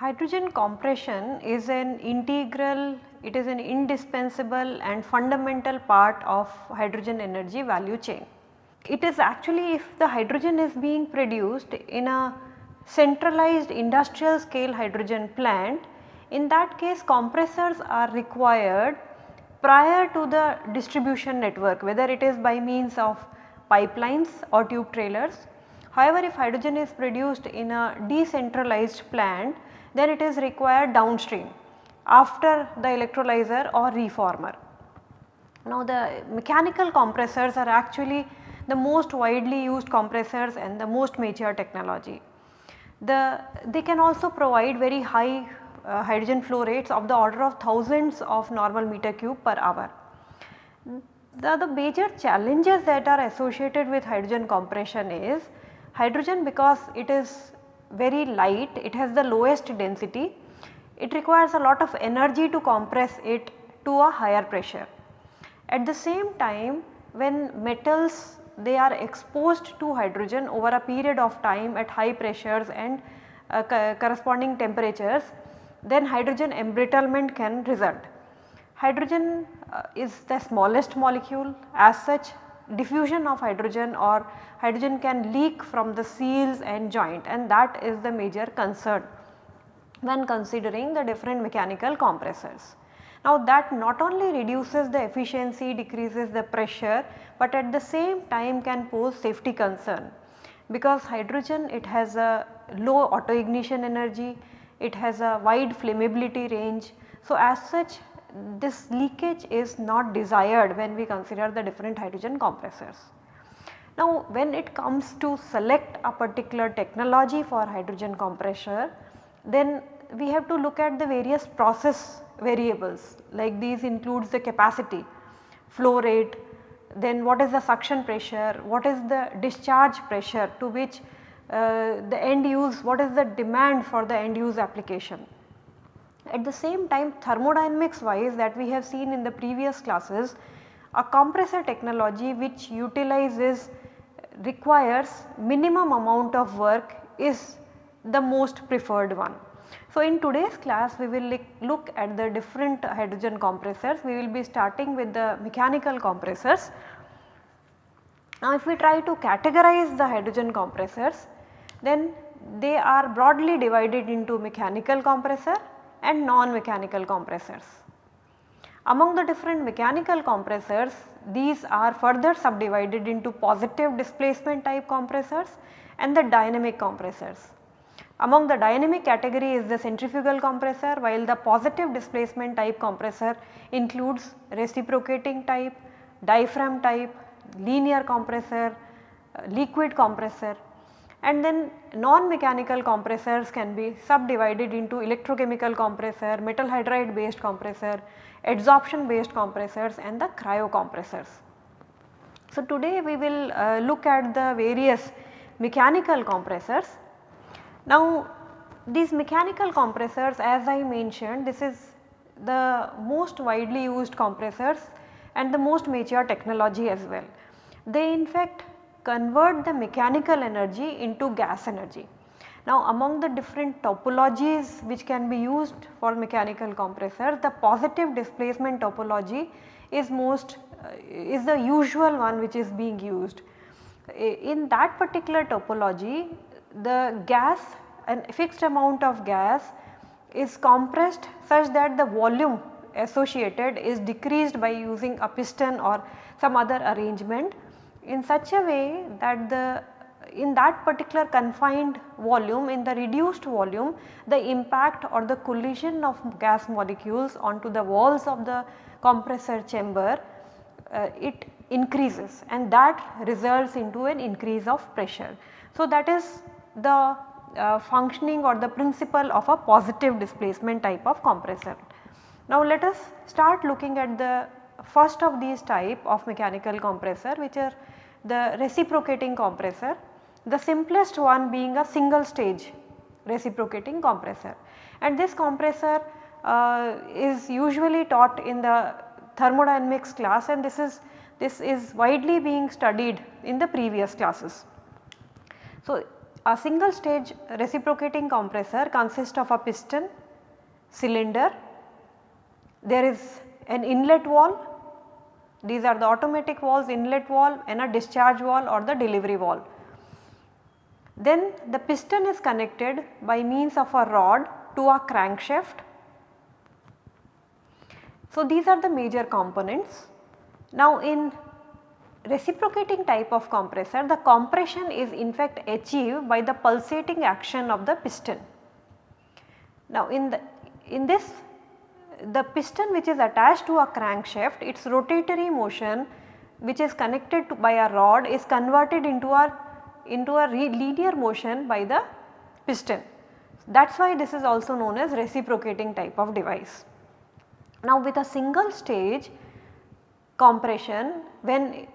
Hydrogen compression is an integral, it is an indispensable and fundamental part of hydrogen energy value chain. It is actually if the hydrogen is being produced in a centralized industrial scale hydrogen plant, in that case compressors are required prior to the distribution network whether it is by means of pipelines or tube trailers. However, if hydrogen is produced in a decentralized plant then it is required downstream after the electrolyzer or reformer. Now the mechanical compressors are actually the most widely used compressors and the most mature technology. The, they can also provide very high uh, hydrogen flow rates of the order of thousands of normal meter cube per hour. The, the major challenges that are associated with hydrogen compression is hydrogen because it is very light, it has the lowest density, it requires a lot of energy to compress it to a higher pressure. At the same time when metals they are exposed to hydrogen over a period of time at high pressures and uh, co corresponding temperatures then hydrogen embrittlement can result. Hydrogen uh, is the smallest molecule as such diffusion of hydrogen or hydrogen can leak from the seals and joint and that is the major concern when considering the different mechanical compressors. Now that not only reduces the efficiency, decreases the pressure, but at the same time can pose safety concern because hydrogen it has a low auto ignition energy, it has a wide flammability range. So as such this leakage is not desired when we consider the different hydrogen compressors. Now when it comes to select a particular technology for hydrogen compressor then we have to look at the various process variables like these includes the capacity, flow rate, then what is the suction pressure, what is the discharge pressure to which uh, the end use, what is the demand for the end use application. At the same time thermodynamics wise that we have seen in the previous classes, a compressor technology which utilizes requires minimum amount of work is the most preferred one. So, in today's class we will look at the different hydrogen compressors. We will be starting with the mechanical compressors. Now, if we try to categorize the hydrogen compressors then they are broadly divided into mechanical compressor and non-mechanical compressors. Among the different mechanical compressors these are further subdivided into positive displacement type compressors and the dynamic compressors. Among the dynamic category is the centrifugal compressor while the positive displacement type compressor includes reciprocating type, diaphragm type, linear compressor, uh, liquid compressor and then non-mechanical compressors can be subdivided into electrochemical compressor, metal hydride based compressor, adsorption based compressors and the cryo compressors. So, today we will uh, look at the various mechanical compressors. Now, these mechanical compressors as I mentioned this is the most widely used compressors and the most mature technology as well. They in fact convert the mechanical energy into gas energy. Now among the different topologies which can be used for mechanical compressors, the positive displacement topology is most uh, is the usual one which is being used. In that particular topology the gas a fixed amount of gas is compressed such that the volume associated is decreased by using a piston or some other arrangement in such a way that the in that particular confined volume in the reduced volume the impact or the collision of gas molecules onto the walls of the compressor chamber uh, it increases and that results into an increase of pressure. So, that is the uh, functioning or the principle of a positive displacement type of compressor. Now, let us start looking at the first of these type of mechanical compressor which are the reciprocating compressor, the simplest one being a single stage reciprocating compressor and this compressor uh, is usually taught in the thermodynamics class and this is this is widely being studied in the previous classes. So, a single stage reciprocating compressor consists of a piston, cylinder, there is an inlet valve, these are the automatic valves inlet valve and a discharge valve or the delivery valve. Then the piston is connected by means of a rod to a crankshaft. So, these are the major components. Now, in reciprocating type of compressor the compression is in fact achieved by the pulsating action of the piston. Now in the in this the piston which is attached to a crankshaft its rotatory motion which is connected to by a rod is converted into a into a linear motion by the piston. That is why this is also known as reciprocating type of device. Now with a single stage compression when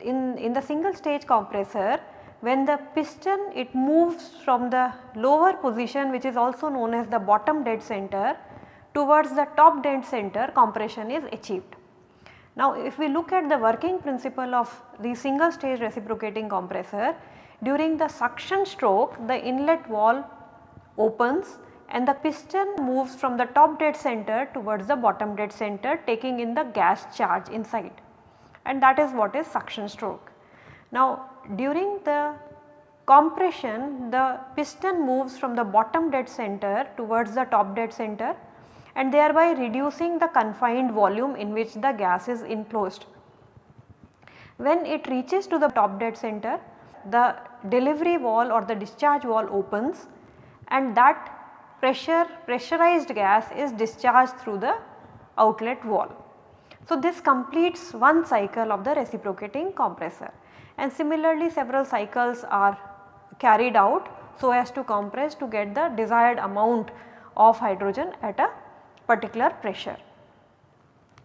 in, in the single stage compressor when the piston it moves from the lower position which is also known as the bottom dead center towards the top dead center compression is achieved. Now if we look at the working principle of the single stage reciprocating compressor during the suction stroke the inlet valve opens and the piston moves from the top dead center towards the bottom dead center taking in the gas charge inside and that is what is suction stroke. Now during the compression the piston moves from the bottom dead center towards the top dead center and thereby reducing the confined volume in which the gas is enclosed. When it reaches to the top dead center the delivery wall or the discharge wall opens and that pressure pressurized gas is discharged through the outlet valve. So, this completes one cycle of the reciprocating compressor and similarly several cycles are carried out so as to compress to get the desired amount of hydrogen at a particular pressure.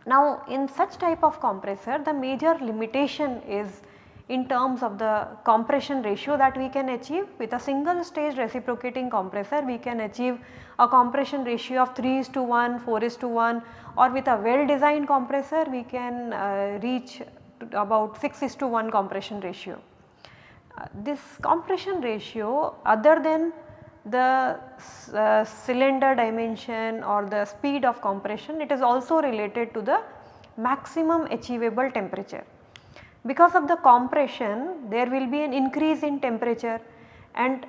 Now in such type of compressor the major limitation is in terms of the compression ratio that we can achieve with a single stage reciprocating compressor we can achieve a compression ratio of 3 is to 1, 4 is to 1 or with a well designed compressor we can uh, reach about 6 is to 1 compression ratio. Uh, this compression ratio other than the uh, cylinder dimension or the speed of compression it is also related to the maximum achievable temperature. Because of the compression there will be an increase in temperature and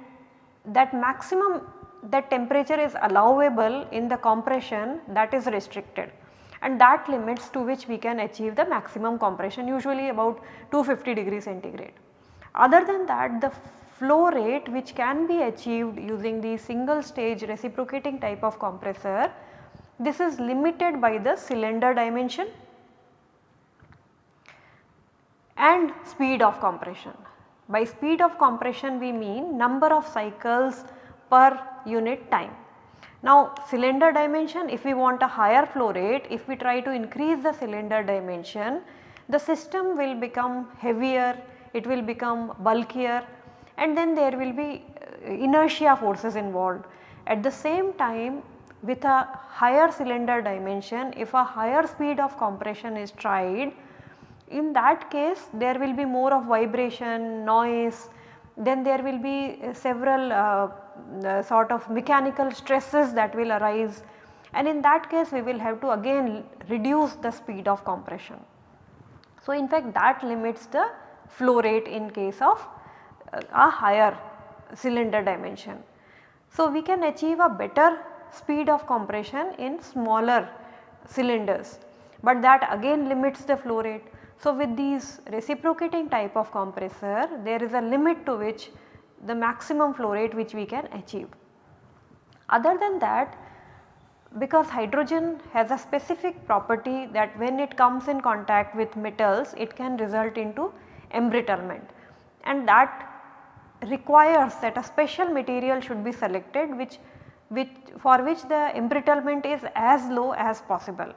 that maximum that temperature is allowable in the compression that is restricted and that limits to which we can achieve the maximum compression usually about 250 degree centigrade. Other than that the flow rate which can be achieved using the single stage reciprocating type of compressor this is limited by the cylinder dimension and speed of compression. By speed of compression we mean number of cycles per unit time. Now cylinder dimension if we want a higher flow rate if we try to increase the cylinder dimension the system will become heavier, it will become bulkier and then there will be uh, inertia forces involved. At the same time with a higher cylinder dimension if a higher speed of compression is tried in that case there will be more of vibration, noise, then there will be uh, several uh, uh, sort of mechanical stresses that will arise and in that case we will have to again reduce the speed of compression. So, in fact that limits the flow rate in case of uh, a higher cylinder dimension. So, we can achieve a better speed of compression in smaller cylinders, but that again limits the flow rate. So, with these reciprocating type of compressor there is a limit to which the maximum flow rate which we can achieve. Other than that because hydrogen has a specific property that when it comes in contact with metals it can result into embrittlement and that requires that a special material should be selected which, which for which the embrittlement is as low as possible.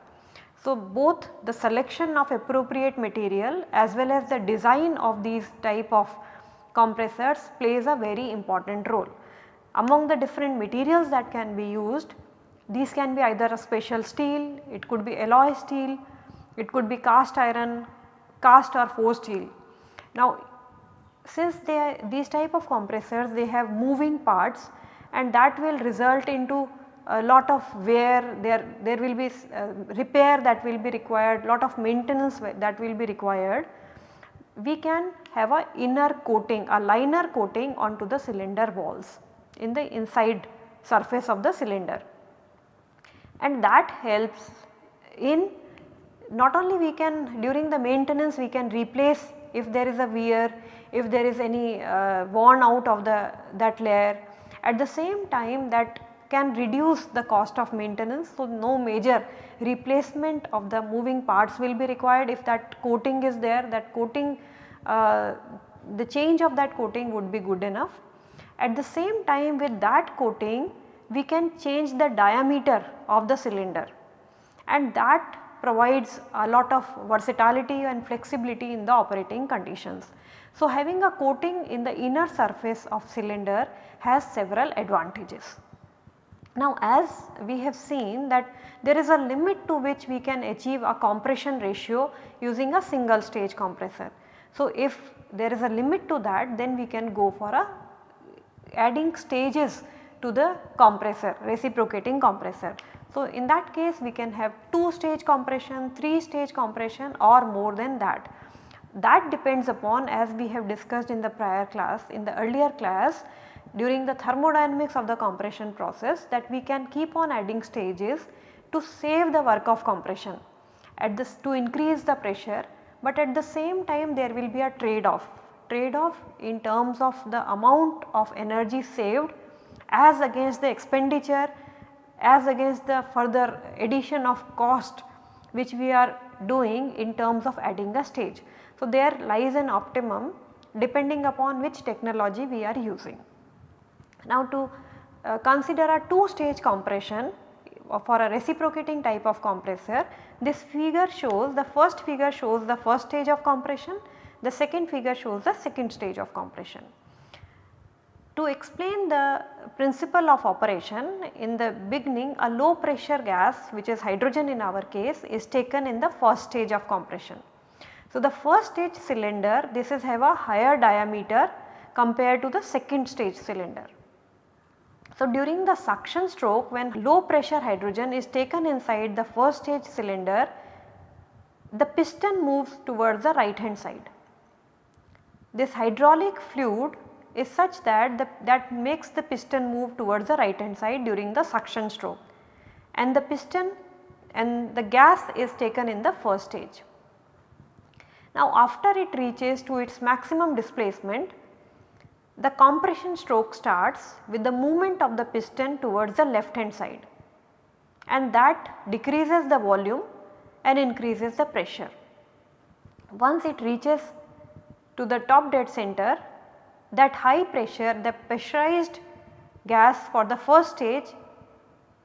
So, both the selection of appropriate material as well as the design of these type of compressors plays a very important role. among the different materials that can be used these can be either a special steel, it could be alloy steel, it could be cast iron, cast or forged steel. Now since they are these type of compressors they have moving parts and that will result into a lot of wear there there will be uh, repair that will be required lot of maintenance that will be required. We can have a inner coating a liner coating onto the cylinder walls in the inside surface of the cylinder. And that helps in not only we can during the maintenance we can replace if there is a wear, if there is any uh, worn out of the that layer. At the same time that can reduce the cost of maintenance. So, no major replacement of the moving parts will be required if that coating is there that coating uh, the change of that coating would be good enough. At the same time with that coating we can change the diameter of the cylinder and that provides a lot of versatility and flexibility in the operating conditions. So, having a coating in the inner surface of cylinder has several advantages. Now as we have seen that there is a limit to which we can achieve a compression ratio using a single stage compressor. So if there is a limit to that then we can go for a adding stages to the compressor reciprocating compressor. So in that case we can have 2 stage compression, 3 stage compression or more than that. That depends upon as we have discussed in the prior class in the earlier class during the thermodynamics of the compression process that we can keep on adding stages to save the work of compression at this to increase the pressure but at the same time there will be a trade off trade off in terms of the amount of energy saved as against the expenditure as against the further addition of cost which we are doing in terms of adding a stage. So, there lies an optimum depending upon which technology we are using. Now to uh, consider a 2 stage compression for a reciprocating type of compressor, this figure shows the first figure shows the first stage of compression, the second figure shows the second stage of compression. To explain the principle of operation in the beginning a low pressure gas which is hydrogen in our case is taken in the first stage of compression. So, the first stage cylinder this is have a higher diameter compared to the second stage cylinder. So, during the suction stroke when low pressure hydrogen is taken inside the first stage cylinder, the piston moves towards the right hand side. This hydraulic fluid is such that the, that makes the piston move towards the right hand side during the suction stroke and the piston and the gas is taken in the first stage. Now after it reaches to its maximum displacement the compression stroke starts with the movement of the piston towards the left hand side and that decreases the volume and increases the pressure. Once it reaches to the top dead center that high pressure the pressurized gas for the first stage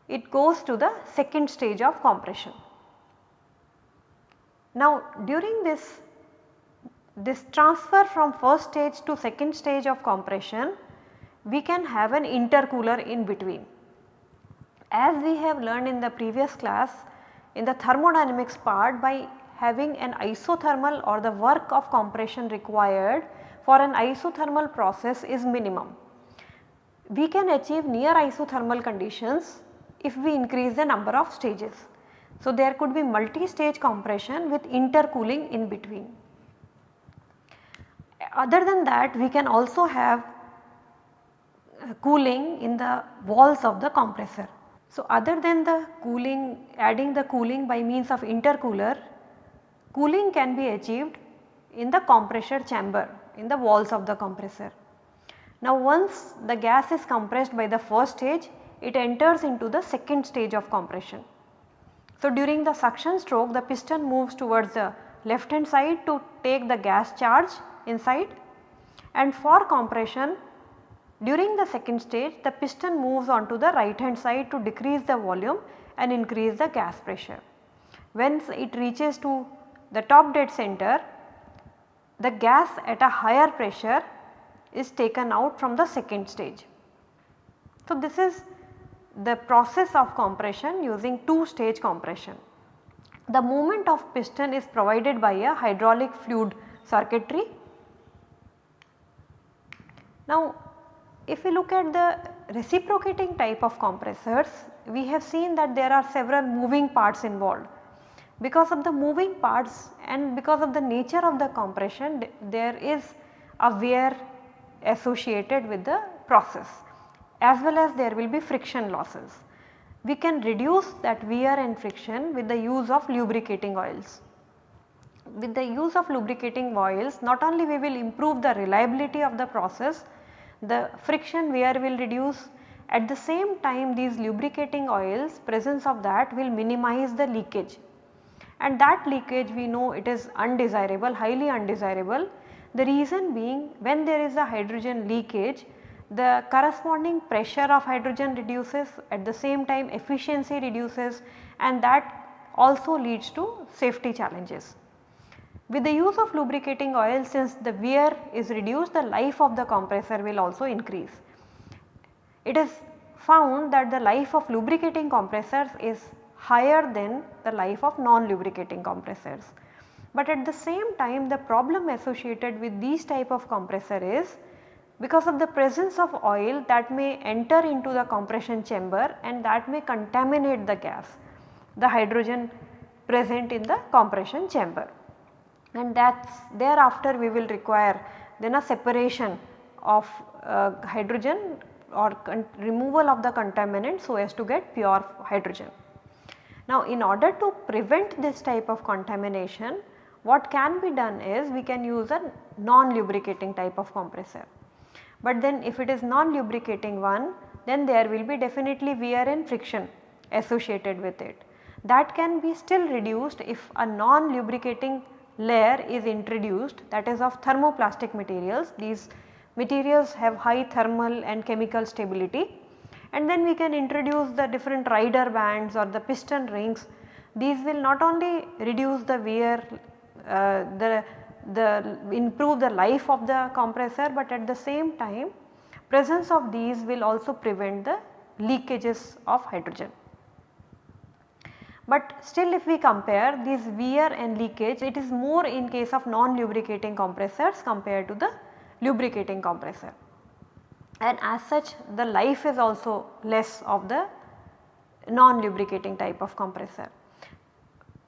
it goes to the second stage of compression. Now during this this transfer from first stage to second stage of compression we can have an intercooler in between. As we have learned in the previous class in the thermodynamics part by having an isothermal or the work of compression required for an isothermal process is minimum. We can achieve near isothermal conditions if we increase the number of stages. So, there could be multi-stage compression with intercooling in between. Other than that we can also have cooling in the walls of the compressor. So, other than the cooling adding the cooling by means of intercooler, cooling can be achieved in the compressor chamber in the walls of the compressor. Now once the gas is compressed by the first stage it enters into the second stage of compression. So during the suction stroke the piston moves towards the left hand side to take the gas charge inside and for compression during the second stage the piston moves on to the right hand side to decrease the volume and increase the gas pressure. Once it reaches to the top dead center the gas at a higher pressure is taken out from the second stage. So, this is the process of compression using two stage compression. The movement of piston is provided by a hydraulic fluid circuitry. Now if we look at the reciprocating type of compressors, we have seen that there are several moving parts involved. Because of the moving parts and because of the nature of the compression there is a wear associated with the process as well as there will be friction losses. We can reduce that wear and friction with the use of lubricating oils. With the use of lubricating oils not only we will improve the reliability of the process, the friction wear will reduce at the same time these lubricating oils presence of that will minimize the leakage and that leakage we know it is undesirable highly undesirable. The reason being when there is a hydrogen leakage the corresponding pressure of hydrogen reduces at the same time efficiency reduces and that also leads to safety challenges. With the use of lubricating oil since the wear is reduced the life of the compressor will also increase. It is found that the life of lubricating compressors is higher than the life of non-lubricating compressors. But at the same time the problem associated with these type of compressor is because of the presence of oil that may enter into the compression chamber and that may contaminate the gas, the hydrogen present in the compression chamber and that is thereafter we will require then a separation of uh, hydrogen or removal of the contaminant so as to get pure hydrogen. Now in order to prevent this type of contamination what can be done is we can use a non-lubricating type of compressor. But then if it is non-lubricating one then there will be definitely wear and friction associated with it. That can be still reduced if a non-lubricating layer is introduced that is of thermoplastic materials. These materials have high thermal and chemical stability and then we can introduce the different rider bands or the piston rings. These will not only reduce the wear, uh, the, the improve the life of the compressor but at the same time presence of these will also prevent the leakages of hydrogen. But still if we compare these wear and leakage it is more in case of non-lubricating compressors compared to the lubricating compressor. And as such the life is also less of the non-lubricating type of compressor.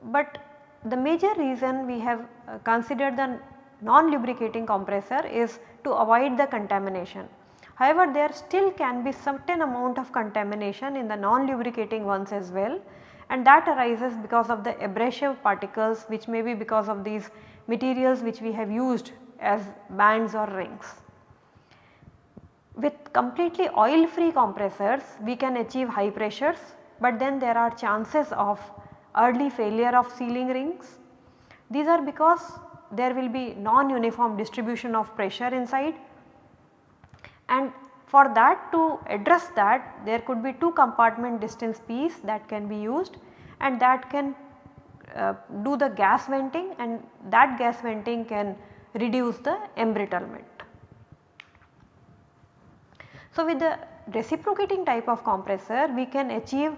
But the major reason we have uh, considered the non-lubricating compressor is to avoid the contamination. However, there still can be certain amount of contamination in the non-lubricating ones as well and that arises because of the abrasive particles which may be because of these materials which we have used as bands or rings. With completely oil free compressors we can achieve high pressures but then there are chances of early failure of sealing rings. These are because there will be non-uniform distribution of pressure inside and for that to address that there could be two compartment distance piece that can be used and that can uh, do the gas venting and that gas venting can reduce the embrittlement. So, with the reciprocating type of compressor we can achieve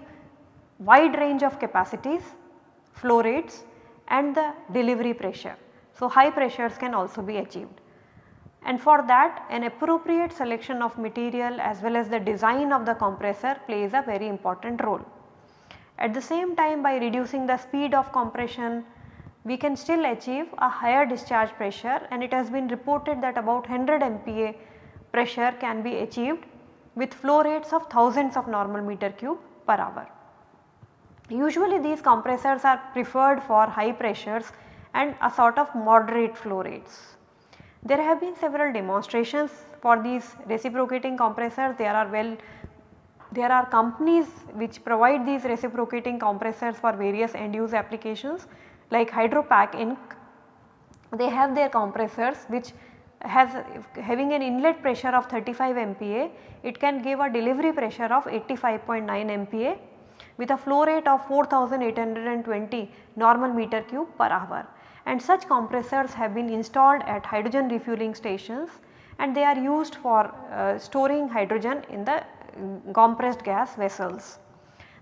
wide range of capacities, flow rates and the delivery pressure. So, high pressures can also be achieved and for that an appropriate selection of material as well as the design of the compressor plays a very important role. At the same time by reducing the speed of compression we can still achieve a higher discharge pressure and it has been reported that about 100 MPa pressure can be achieved with flow rates of thousands of normal meter cube per hour. Usually these compressors are preferred for high pressures and a sort of moderate flow rates. There have been several demonstrations for these reciprocating compressors. There are well there are companies which provide these reciprocating compressors for various end use applications like Hydro-Pac Inc. They have their compressors which has having an inlet pressure of 35 MPa, it can give a delivery pressure of 85.9 MPa with a flow rate of 4820 normal meter cube per hour and such compressors have been installed at hydrogen refueling stations and they are used for uh, storing hydrogen in the compressed gas vessels.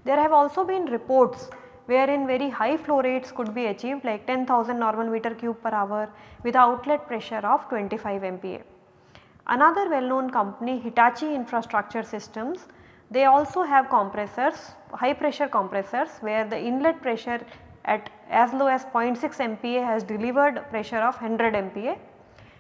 There have also been reports wherein very high flow rates could be achieved like 10,000 normal meter cube per hour with outlet pressure of 25 MPa. Another well known company Hitachi Infrastructure Systems they also have compressors high pressure compressors where the inlet pressure at as low as 0.6 MPa has delivered pressure of 100 MPa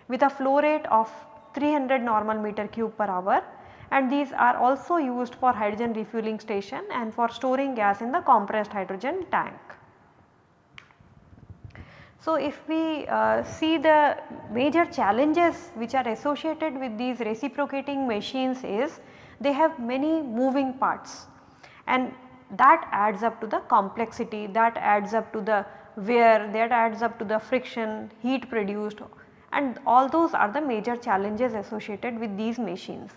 with a flow rate of 300 normal meter cube per hour and these are also used for hydrogen refueling station and for storing gas in the compressed hydrogen tank. So, if we uh, see the major challenges which are associated with these reciprocating machines is they have many moving parts and that adds up to the complexity, that adds up to the wear, that adds up to the friction, heat produced and all those are the major challenges associated with these machines.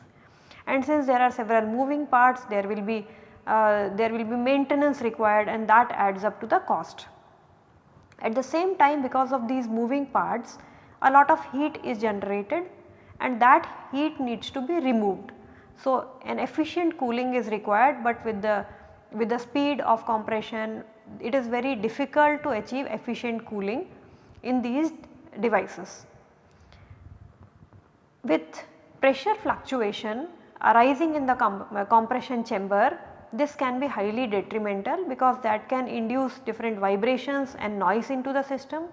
And since there are several moving parts there will be uh, there will be maintenance required and that adds up to the cost. At the same time because of these moving parts a lot of heat is generated and that heat needs to be removed. So, an efficient cooling is required but with the with the speed of compression it is very difficult to achieve efficient cooling in these devices. With pressure fluctuation arising in the uh, compression chamber this can be highly detrimental because that can induce different vibrations and noise into the system.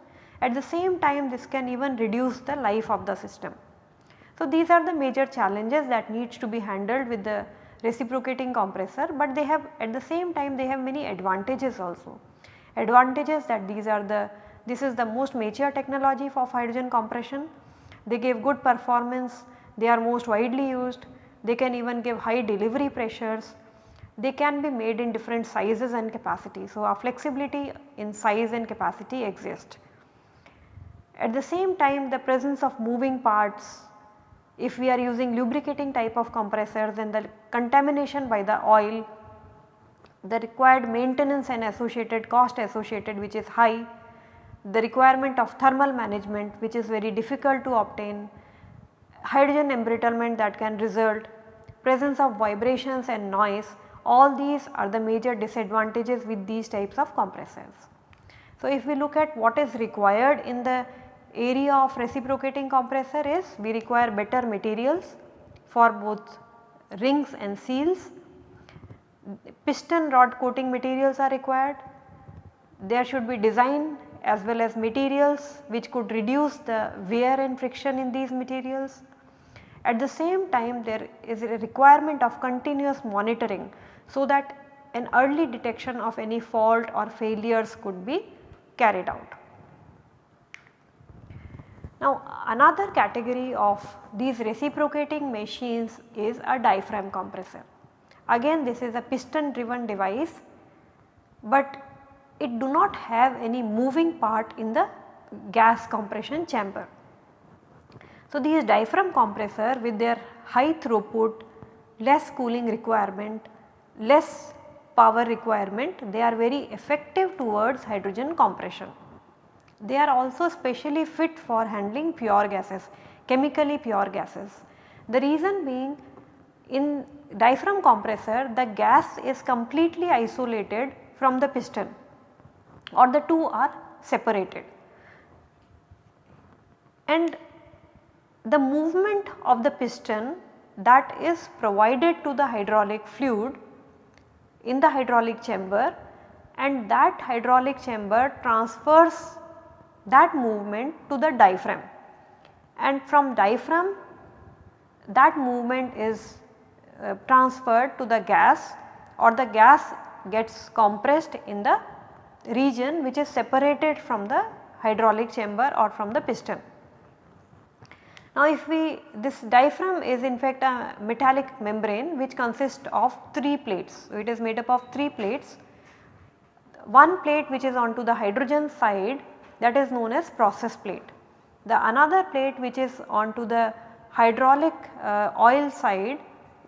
At the same time this can even reduce the life of the system. So, these are the major challenges that needs to be handled with the reciprocating compressor, but they have at the same time they have many advantages also. Advantages that these are the this is the most mature technology for hydrogen compression. They give good performance, they are most widely used, they can even give high delivery pressures, they can be made in different sizes and capacity. So, a flexibility in size and capacity exist. At the same time the presence of moving parts if we are using lubricating type of compressors then the contamination by the oil, the required maintenance and associated cost associated which is high, the requirement of thermal management which is very difficult to obtain, hydrogen embrittlement that can result, presence of vibrations and noise all these are the major disadvantages with these types of compressors. So, if we look at what is required in the area of reciprocating compressor is we require better materials for both rings and seals, piston rod coating materials are required, there should be design as well as materials which could reduce the wear and friction in these materials. At the same time there is a requirement of continuous monitoring so that an early detection of any fault or failures could be carried out. Now another category of these reciprocating machines is a diaphragm compressor. Again this is a piston driven device but it do not have any moving part in the gas compression chamber. So these diaphragm compressor with their high throughput, less cooling requirement, less power requirement, they are very effective towards hydrogen compression. They are also specially fit for handling pure gases, chemically pure gases. The reason being in diaphragm compressor the gas is completely isolated from the piston or the two are separated. And the movement of the piston that is provided to the hydraulic fluid in the hydraulic chamber and that hydraulic chamber transfers that movement to the diaphragm and from diaphragm that movement is uh, transferred to the gas or the gas gets compressed in the region which is separated from the hydraulic chamber or from the piston. Now if we this diaphragm is in fact a metallic membrane which consists of 3 plates. So it is made up of 3 plates. One plate which is onto the hydrogen side that is known as process plate. The another plate which is onto the hydraulic uh, oil side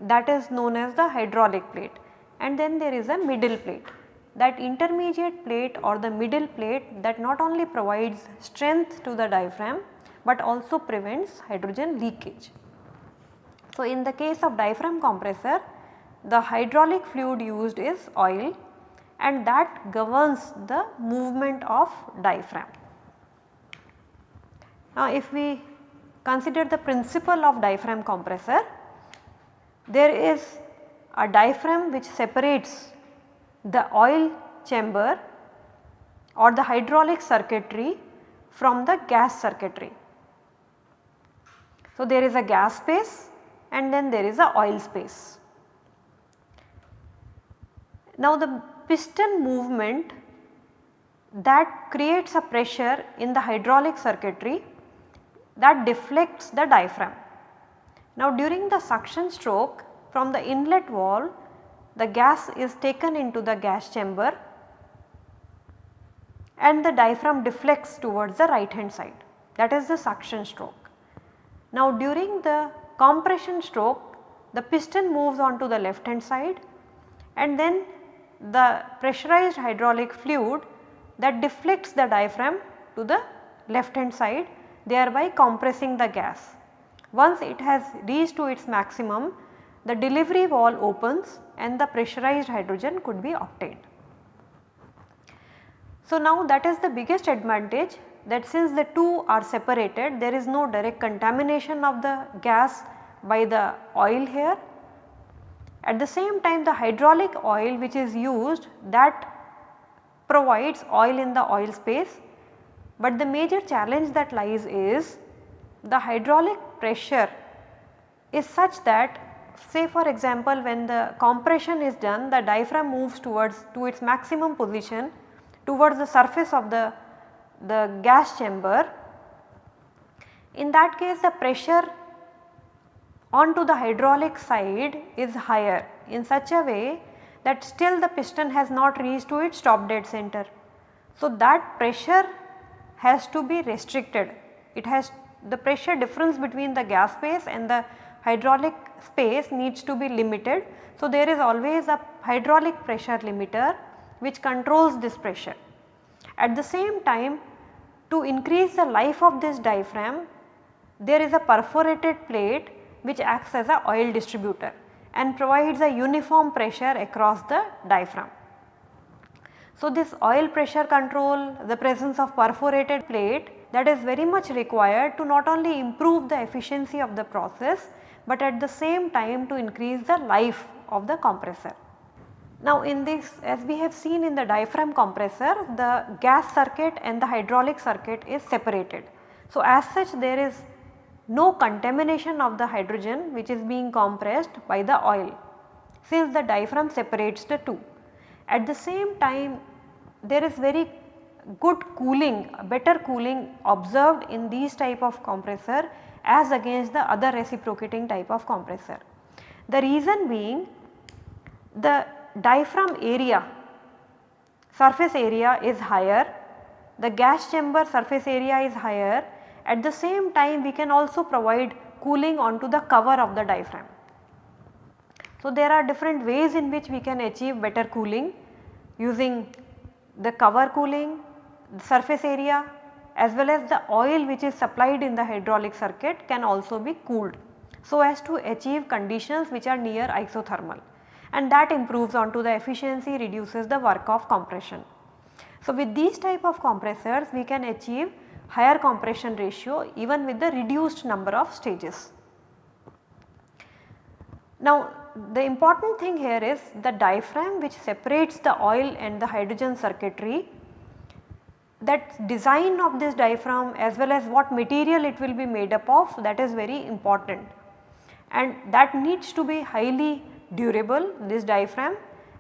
that is known as the hydraulic plate and then there is a middle plate. That intermediate plate or the middle plate that not only provides strength to the diaphragm but also prevents hydrogen leakage. So, in the case of diaphragm compressor the hydraulic fluid used is oil and that governs the movement of diaphragm. Now if we consider the principle of diaphragm compressor, there is a diaphragm which separates the oil chamber or the hydraulic circuitry from the gas circuitry. So, there is a gas space and then there is a oil space. Now, the piston movement that creates a pressure in the hydraulic circuitry that deflects the diaphragm. Now, during the suction stroke from the inlet wall the gas is taken into the gas chamber and the diaphragm deflects towards the right hand side that is the suction stroke. Now during the compression stroke the piston moves on to the left hand side and then the pressurized hydraulic fluid that deflects the diaphragm to the left hand side thereby compressing the gas. Once it has reached to its maximum the delivery valve opens and the pressurized hydrogen could be obtained. So, now that is the biggest advantage that since the two are separated there is no direct contamination of the gas by the oil here. At the same time the hydraulic oil which is used that provides oil in the oil space, but the major challenge that lies is the hydraulic pressure is such that say for example when the compression is done the diaphragm moves towards to its maximum position towards the surface of the, the gas chamber. In that case the pressure onto the hydraulic side is higher in such a way that still the piston has not reached to its top dead center. So, that pressure has to be restricted. It has the pressure difference between the gas phase and the hydraulic space needs to be limited. So, there is always a hydraulic pressure limiter which controls this pressure. At the same time to increase the life of this diaphragm there is a perforated plate which acts as a oil distributor and provides a uniform pressure across the diaphragm. So, this oil pressure control, the presence of perforated plate that is very much required to not only improve the efficiency of the process, but at the same time to increase the life of the compressor. Now in this as we have seen in the diaphragm compressor the gas circuit and the hydraulic circuit is separated. So as such there is no contamination of the hydrogen which is being compressed by the oil since the diaphragm separates the two. At the same time there is very good cooling better cooling observed in these type of compressor as against the other reciprocating type of compressor. The reason being the diaphragm area surface area is higher, the gas chamber surface area is higher at the same time we can also provide cooling onto the cover of the diaphragm. So, there are different ways in which we can achieve better cooling using the cover cooling, the surface area as well as the oil which is supplied in the hydraulic circuit can also be cooled so as to achieve conditions which are near isothermal and that improves onto the efficiency reduces the work of compression. So, with these type of compressors we can achieve higher compression ratio even with the reduced number of stages. Now the important thing here is the diaphragm which separates the oil and the hydrogen circuitry that design of this diaphragm as well as what material it will be made up of that is very important and that needs to be highly durable this diaphragm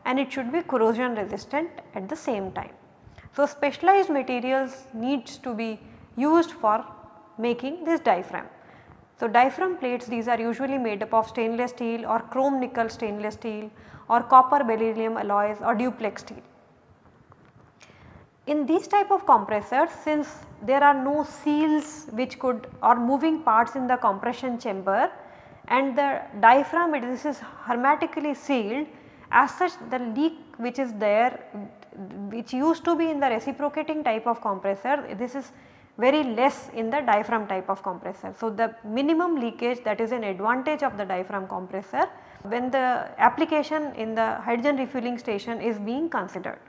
and it should be corrosion resistant at the same time. So, specialized materials needs to be used for making this diaphragm. So, diaphragm plates these are usually made up of stainless steel or chrome nickel stainless steel or copper beryllium alloys or duplex steel. In these type of compressors since there are no seals which could or moving parts in the compression chamber and the diaphragm this is hermetically sealed as such the leak which is there which used to be in the reciprocating type of compressor this is very less in the diaphragm type of compressor. So, the minimum leakage that is an advantage of the diaphragm compressor when the application in the hydrogen refueling station is being considered.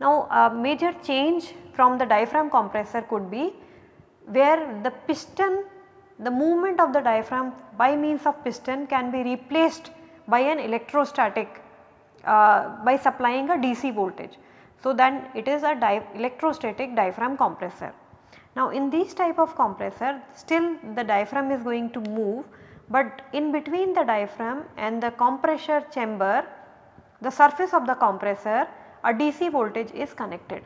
Now a major change from the diaphragm compressor could be where the piston the movement of the diaphragm by means of piston can be replaced by an electrostatic uh, by supplying a DC voltage. So, then it is a di electrostatic diaphragm compressor. Now, in these type of compressor still the diaphragm is going to move, but in between the diaphragm and the compressor chamber the surface of the compressor a DC voltage is connected.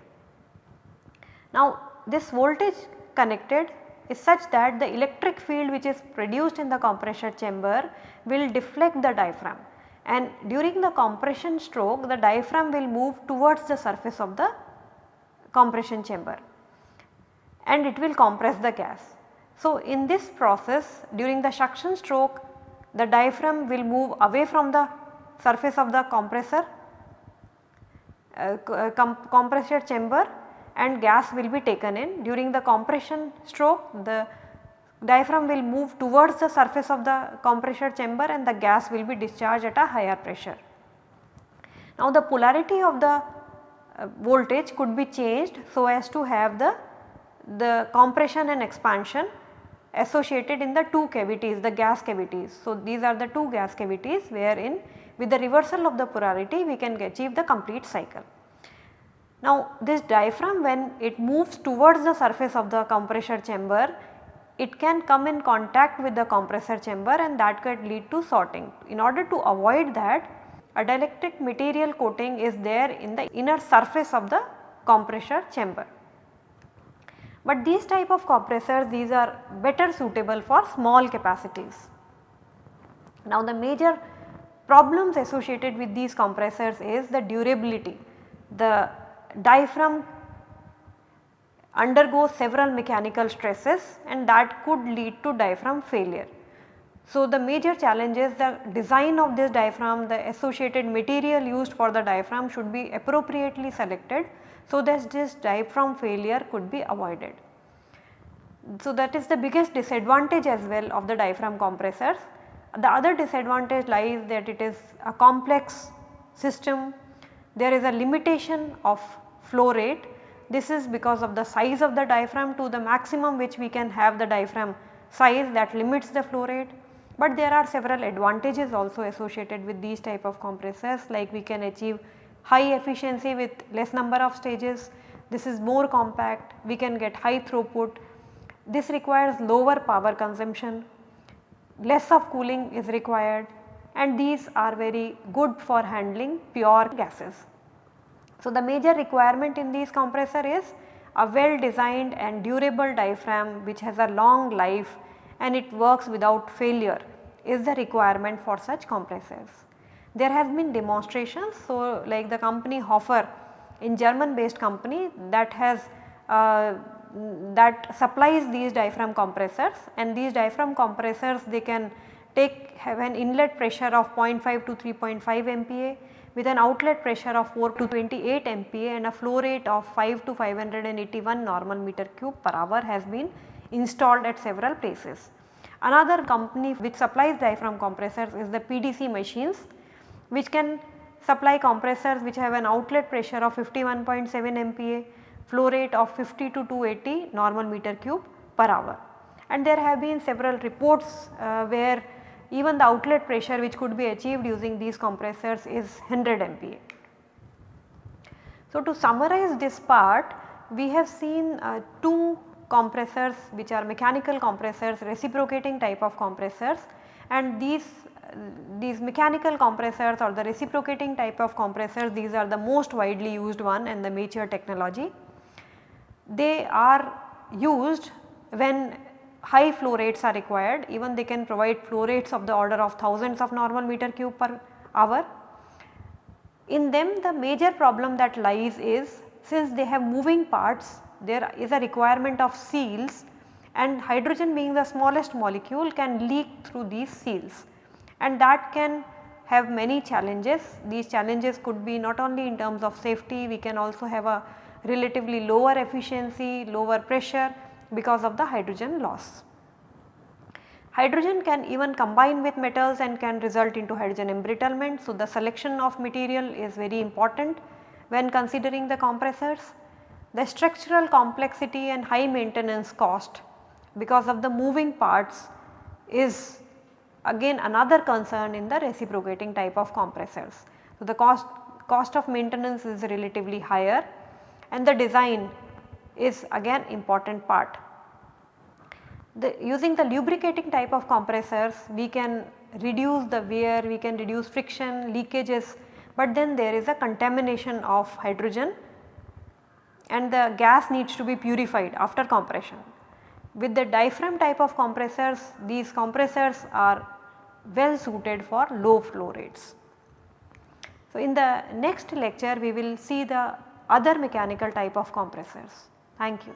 Now, this voltage connected is such that the electric field which is produced in the compressor chamber will deflect the diaphragm and during the compression stroke the diaphragm will move towards the surface of the compression chamber and it will compress the gas. So, in this process during the suction stroke the diaphragm will move away from the surface of the compressor uh, uh com compressor chamber and gas will be taken in. During the compression stroke the diaphragm will move towards the surface of the compressor chamber and the gas will be discharged at a higher pressure. Now the polarity of the uh, voltage could be changed so as to have the, the compression and expansion associated in the two cavities the gas cavities. So these are the two gas cavities wherein with the reversal of the polarity we can achieve the complete cycle. Now this diaphragm when it moves towards the surface of the compressor chamber it can come in contact with the compressor chamber and that could lead to shorting. In order to avoid that a dielectric material coating is there in the inner surface of the compressor chamber. But these type of compressors these are better suitable for small capacities. Now the major problems associated with these compressors is the durability. The diaphragm undergoes several mechanical stresses and that could lead to diaphragm failure. So, the major challenge is the design of this diaphragm, the associated material used for the diaphragm should be appropriately selected so that this diaphragm failure could be avoided. So, that is the biggest disadvantage as well of the diaphragm compressors. The other disadvantage lies that it is a complex system there is a limitation of flow rate. This is because of the size of the diaphragm to the maximum which we can have the diaphragm size that limits the flow rate. But there are several advantages also associated with these type of compressors like we can achieve high efficiency with less number of stages. This is more compact, we can get high throughput. This requires lower power consumption, less of cooling is required and these are very good for handling pure gases. So, the major requirement in these compressor is a well designed and durable diaphragm which has a long life and it works without failure is the requirement for such compressors. There has been demonstrations so like the company Hofer in German based company that has uh, that supplies these diaphragm compressors and these diaphragm compressors they can take have an inlet pressure of 0.5 to 3.5 MPa with an outlet pressure of 4 to 28 MPa and a flow rate of 5 to 581 normal meter cube per hour has been installed at several places. Another company which supplies diaphragm compressors is the PDC machines which can supply compressors which have an outlet pressure of 51.7 MPa, flow rate of 50 to 280 normal meter cube per hour. And there have been several reports uh, where even the outlet pressure which could be achieved using these compressors is 100 MPa. So, to summarize this part we have seen uh, two compressors which are mechanical compressors reciprocating type of compressors and these these mechanical compressors or the reciprocating type of compressors these are the most widely used one and the mature technology. They are used when high flow rates are required even they can provide flow rates of the order of thousands of normal meter cube per hour. In them the major problem that lies is since they have moving parts there is a requirement of seals and hydrogen being the smallest molecule can leak through these seals and that can have many challenges. These challenges could be not only in terms of safety we can also have a relatively lower efficiency, lower pressure because of the hydrogen loss. Hydrogen can even combine with metals and can result into hydrogen embrittlement. So, the selection of material is very important when considering the compressors. The structural complexity and high maintenance cost because of the moving parts is again another concern in the reciprocating type of compressors. So, the cost, cost of maintenance is relatively higher and the design is again important part. The, using the lubricating type of compressors we can reduce the wear, we can reduce friction, leakages, but then there is a contamination of hydrogen and the gas needs to be purified after compression. With the diaphragm type of compressors, these compressors are well suited for low flow rates. So, in the next lecture we will see the other mechanical type of compressors. Thank you.